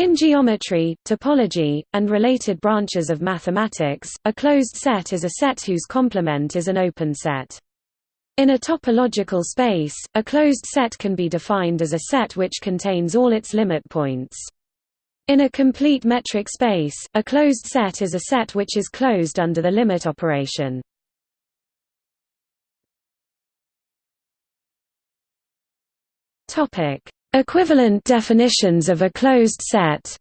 In geometry, topology, and related branches of mathematics, a closed set is a set whose complement is an open set. In a topological space, a closed set can be defined as a set which contains all its limit points. In a complete metric space, a closed set is a set which is closed under the limit operation. Equivalent definitions of a closed set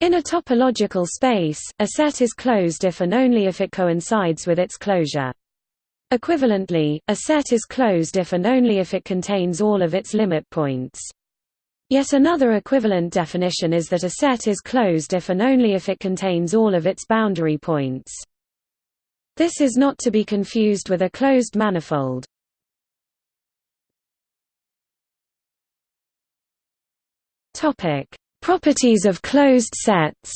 In a topological space, a set is closed if and only if it coincides with its closure. Equivalently, a set is closed if and only if it contains all of its limit points. Yet another equivalent definition is that a set is closed if and only if it contains all of its boundary points. This is not to be confused with a closed manifold. Topic: Properties of closed sets.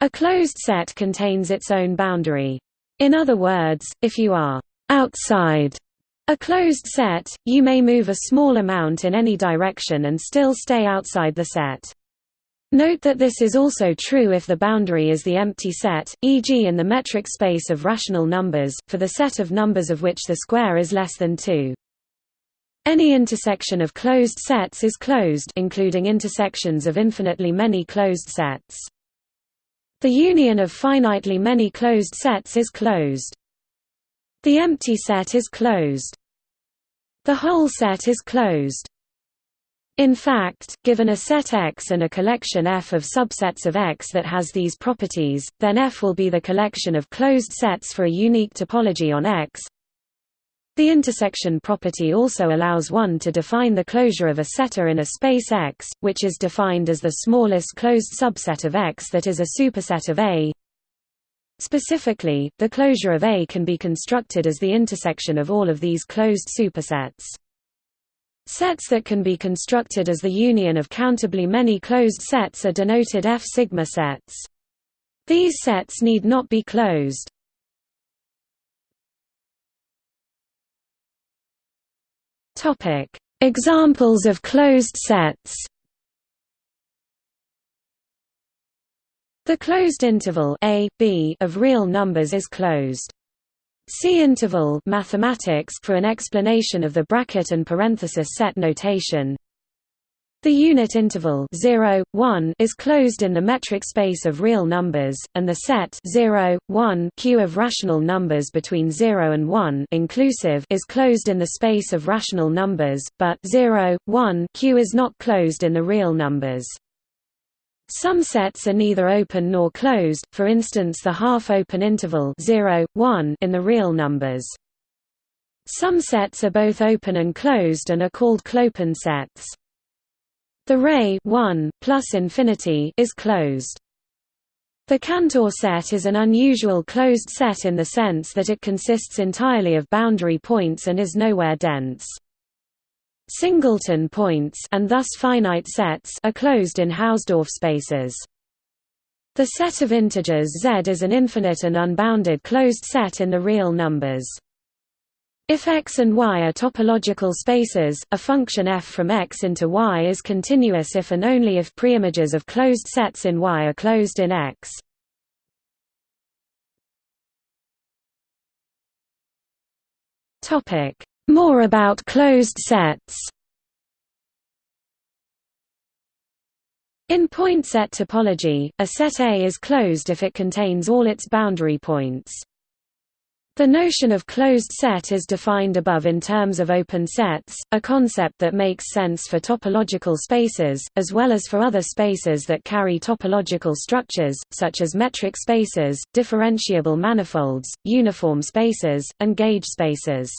A closed set contains its own boundary. In other words, if you are outside a closed set, you may move a small amount in any direction and still stay outside the set. Note that this is also true if the boundary is the empty set, e.g. in the metric space of rational numbers, for the set of numbers of which the square is less than 2. Any intersection of closed sets is closed including intersections of infinitely many closed sets. The union of finitely many closed sets is closed. The empty set is closed. The whole set is closed. In fact, given a set X and a collection F of subsets of X that has these properties, then F will be the collection of closed sets for a unique topology on X, the intersection property also allows one to define the closure of a setter in a space X, which is defined as the smallest closed subset of X that is a superset of A. Specifically, the closure of A can be constructed as the intersection of all of these closed supersets. Sets that can be constructed as the union of countably many closed sets are denoted F-sigma sets. These sets need not be closed. Topic: Examples of closed sets. The closed interval a, b of real numbers is closed. See interval mathematics for an explanation of the bracket and parenthesis set notation. The unit interval 0, 1 is closed in the metric space of real numbers, and the set 0, 1 Q of rational numbers between 0 and 1 inclusive is closed in the space of rational numbers, but 0, 1 Q is not closed in the real numbers. Some sets are neither open nor closed, for instance the half-open interval 0, 1 in the real numbers. Some sets are both open and closed and are called clopen sets. The ray 1 plus infinity is closed. The Cantor set is an unusual closed set in the sense that it consists entirely of boundary points and is nowhere dense. Singleton points and thus finite sets are closed in Hausdorff spaces. The set of integers Z is an infinite and unbounded closed set in the real numbers. If X and Y are topological spaces, a function f from X into Y is continuous if and only if preimages of closed sets in Y are closed in X. More about closed sets In point set topology, a set A is closed if it contains all its boundary points. The notion of closed set is defined above in terms of open sets, a concept that makes sense for topological spaces, as well as for other spaces that carry topological structures, such as metric spaces, differentiable manifolds, uniform spaces, and gauge spaces.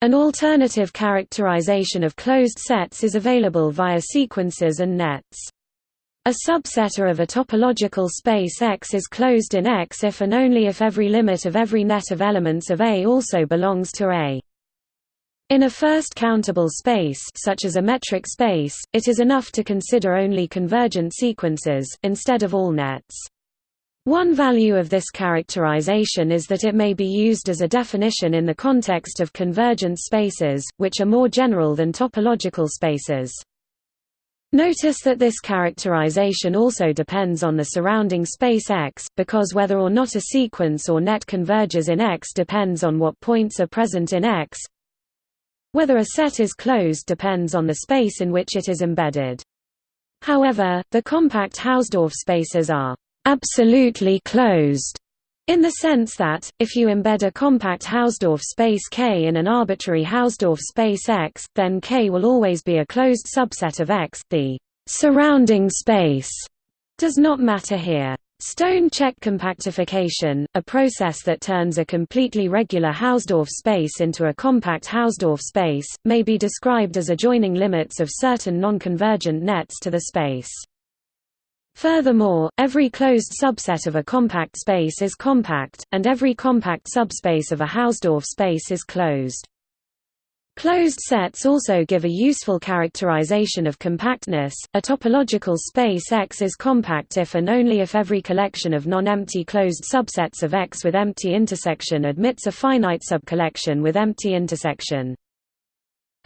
An alternative characterization of closed sets is available via sequences and nets. A subsetter of a topological space X is closed in X if and only if every limit of every net of elements of A also belongs to A. In a first countable space such as a metric space, it is enough to consider only convergent sequences, instead of all nets. One value of this characterization is that it may be used as a definition in the context of convergent spaces, which are more general than topological spaces. Notice that this characterization also depends on the surrounding space X, because whether or not a sequence or net converges in X depends on what points are present in X. Whether a set is closed depends on the space in which it is embedded. However, the compact Hausdorff spaces are absolutely closed in the sense that, if you embed a compact Hausdorff space K in an arbitrary Hausdorff space X, then K will always be a closed subset of X the surrounding space does not matter here. Stone Čech compactification, a process that turns a completely regular Hausdorff space into a compact Hausdorff space, may be described as adjoining limits of certain nonconvergent nets to the space. Furthermore, every closed subset of a compact space is compact, and every compact subspace of a Hausdorff space is closed. Closed sets also give a useful characterization of compactness. A topological space X is compact if and only if every collection of non-empty closed subsets of X with empty intersection admits a finite subcollection with empty intersection.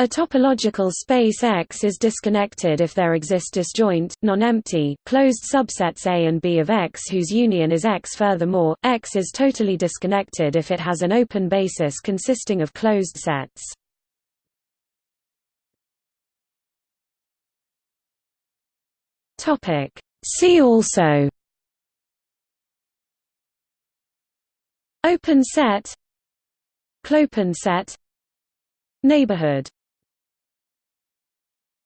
A topological space X is disconnected if there exist disjoint, non-empty, closed subsets A and B of X whose union is X. Furthermore, X is totally disconnected if it has an open basis consisting of closed sets. See also Open set Clopen set Neighborhood